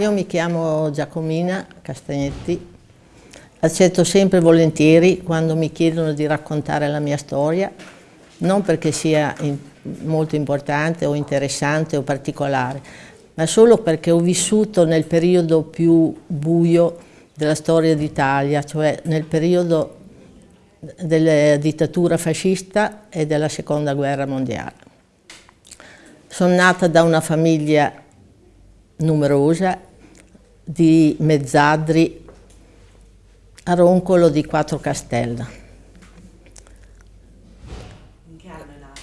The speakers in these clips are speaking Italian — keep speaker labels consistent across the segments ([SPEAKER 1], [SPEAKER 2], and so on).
[SPEAKER 1] Io mi chiamo Giacomina Castagnetti, accetto sempre volentieri quando mi chiedono di raccontare la mia storia, non perché sia molto importante o interessante o particolare, ma solo perché ho vissuto nel periodo più buio della storia d'Italia, cioè nel periodo della dittatura fascista e della seconda guerra mondiale. Sono nata da una famiglia numerosa di mezzadri a Roncolo di Quattro Castella.
[SPEAKER 2] In che anno è nata?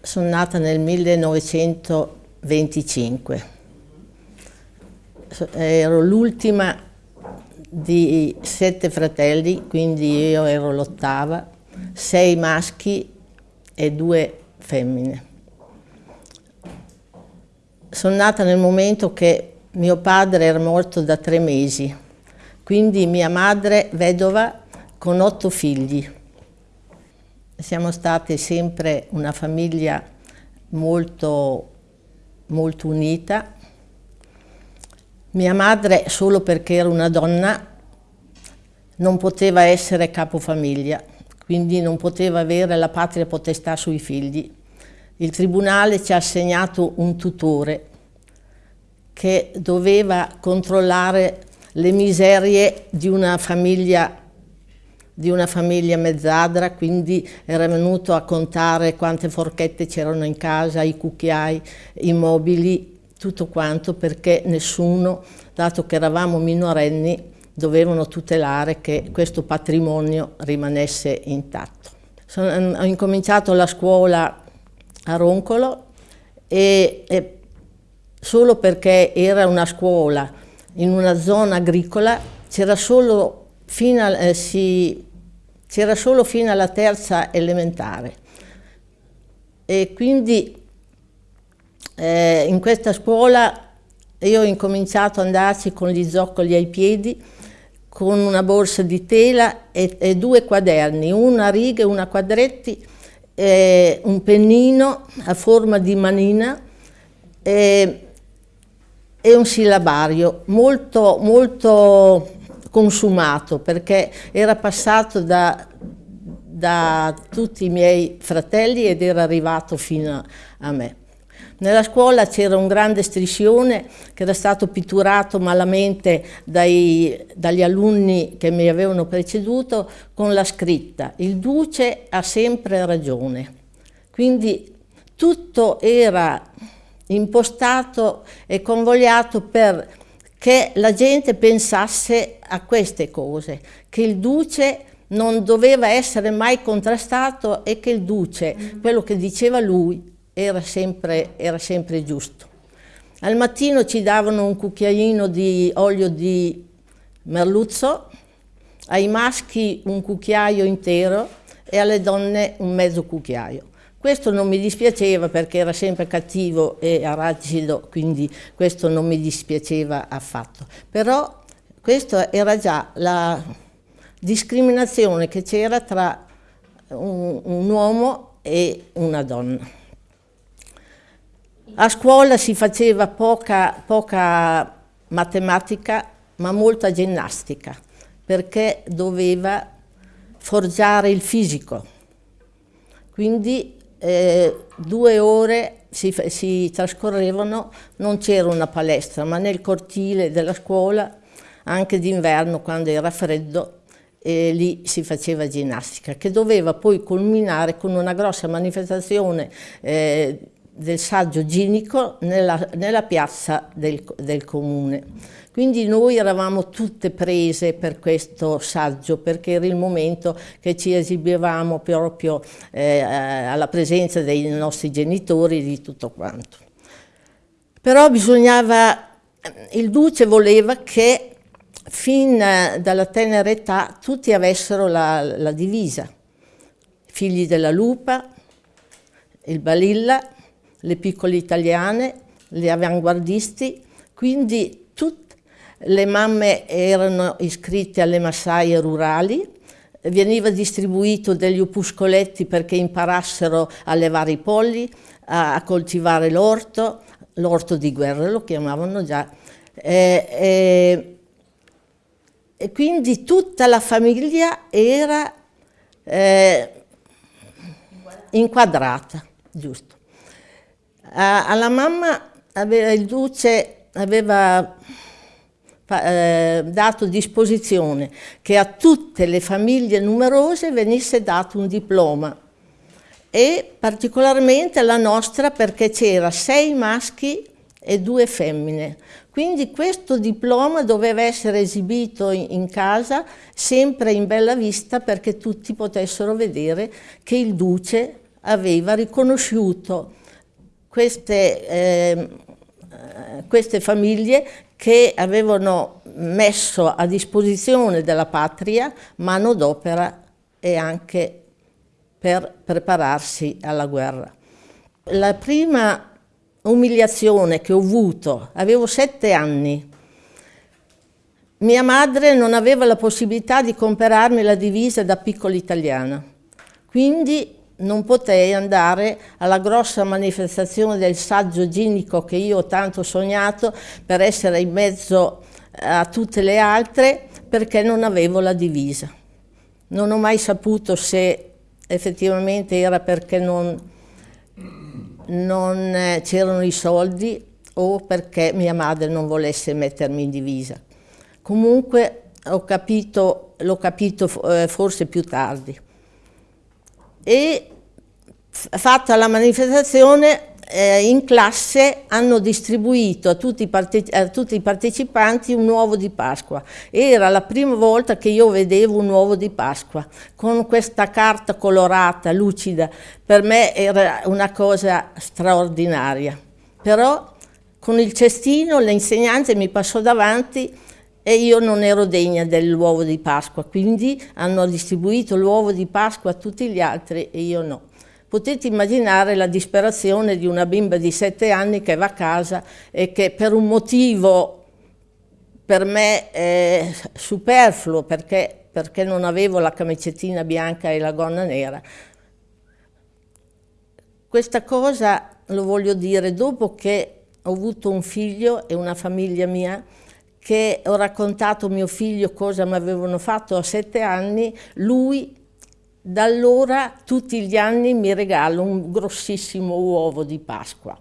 [SPEAKER 1] Sono nata nel 1925. Ero l'ultima di sette fratelli, quindi io ero l'ottava, sei maschi e due femmine. Sono nata nel momento che mio padre era morto da tre mesi, quindi mia madre vedova con otto figli. Siamo state sempre una famiglia molto, molto unita. Mia madre, solo perché era una donna, non poteva essere capofamiglia, quindi non poteva avere la patria potestà sui figli. Il tribunale ci ha assegnato un tutore che doveva controllare le miserie di una famiglia, di una famiglia mezzadra, quindi era venuto a contare quante forchette c'erano in casa, i cucchiai, i mobili, tutto quanto, perché nessuno, dato che eravamo minorenni, dovevano tutelare che questo patrimonio rimanesse intatto. Sono, ho incominciato la scuola a Roncolo e, e solo perché era una scuola in una zona agricola c'era solo, eh, si, solo fino alla terza elementare. E quindi eh, in questa scuola io ho incominciato ad andarci con gli zoccoli ai piedi con una borsa di tela e, e due quaderni, una a righe, una quadretti eh, un pennino a forma di manina eh, e un sillabario molto, molto consumato perché era passato da, da tutti i miei fratelli ed era arrivato fino a me. Nella scuola c'era un grande striscione che era stato pitturato malamente dai, dagli alunni che mi avevano preceduto con la scritta «Il duce ha sempre ragione». Quindi tutto era impostato e convogliato per che la gente pensasse a queste cose, che il duce non doveva essere mai contrastato e che il duce, quello che diceva lui, era sempre, era sempre giusto. Al mattino ci davano un cucchiaino di olio di merluzzo, ai maschi un cucchiaio intero e alle donne un mezzo cucchiaio. Questo non mi dispiaceva perché era sempre cattivo e aracido, quindi questo non mi dispiaceva affatto. Però questa era già la discriminazione che c'era tra un, un uomo e una donna. A scuola si faceva poca, poca matematica, ma molta ginnastica, perché doveva forgiare il fisico. Quindi eh, due ore si, si trascorrevano, non c'era una palestra, ma nel cortile della scuola, anche d'inverno quando era freddo, e lì si faceva ginnastica, che doveva poi culminare con una grossa manifestazione eh, del saggio ginico nella, nella piazza del, del, comune. Quindi noi eravamo tutte prese per questo saggio perché era il momento che ci esibivamo proprio eh, alla presenza dei nostri genitori e di tutto quanto. Però bisognava, il duce voleva che fin dalla tenera età tutti avessero la, la divisa, figli della lupa, il balilla, le piccole italiane, le avanguardisti, quindi tutte le mamme erano iscritte alle massaie rurali, veniva distribuito degli opuscoletti perché imparassero a levare i polli, a, a coltivare l'orto, l'orto di guerra lo chiamavano già, Eh, eh, e quindi tutta la famiglia era eh, inquadrata, giusto. A, alla mamma aveva, il duce aveva eh, dato disposizione che a tutte le famiglie numerose venisse dato un diploma e particolarmente alla nostra perché c'era sei maschi e due femmine. Quindi questo diploma doveva essere esibito in, casa sempre in bella vista perché tutti potessero vedere che il duce aveva riconosciuto queste, eh, queste famiglie che avevano messo a disposizione della patria manodopera e anche per prepararsi alla guerra. La prima umiliazione che ho avuto, avevo sette anni, mia madre non aveva la possibilità di comprarmi la divisa da piccola italiana, quindi non potei andare alla grossa manifestazione del saggio ginico che io ho tanto sognato per essere in mezzo a tutte le altre perché non avevo la divisa. Non ho mai saputo se effettivamente era perché non, non eh, c'erano i soldi o perché mia madre non volesse mettermi in divisa. Comunque ho capito, l'ho capito eh, forse più tardi. E fatta la manifestazione eh, in classe hanno distribuito a tutti, a tutti, i partecipanti un uovo di Pasqua. Era la prima volta che io vedevo un uovo di Pasqua con questa carta colorata, lucida. Per me era una cosa straordinaria. Però con il cestino l'insegnante mi passò davanti e io non ero degna dell'uovo di Pasqua, quindi hanno distribuito l'uovo di Pasqua a tutti gli altri e io no. Potete immaginare la disperazione di una bimba di sette anni che va a casa e che per un motivo per me è superfluo, perché, perché non avevo la camicettina bianca e la gonna nera. Questa cosa lo voglio dire dopo che ho avuto un figlio e una famiglia mia che ho raccontato a mio figlio cosa mi avevano fatto a sette anni, lui da allora tutti gli anni mi regalo un grossissimo uovo di Pasqua.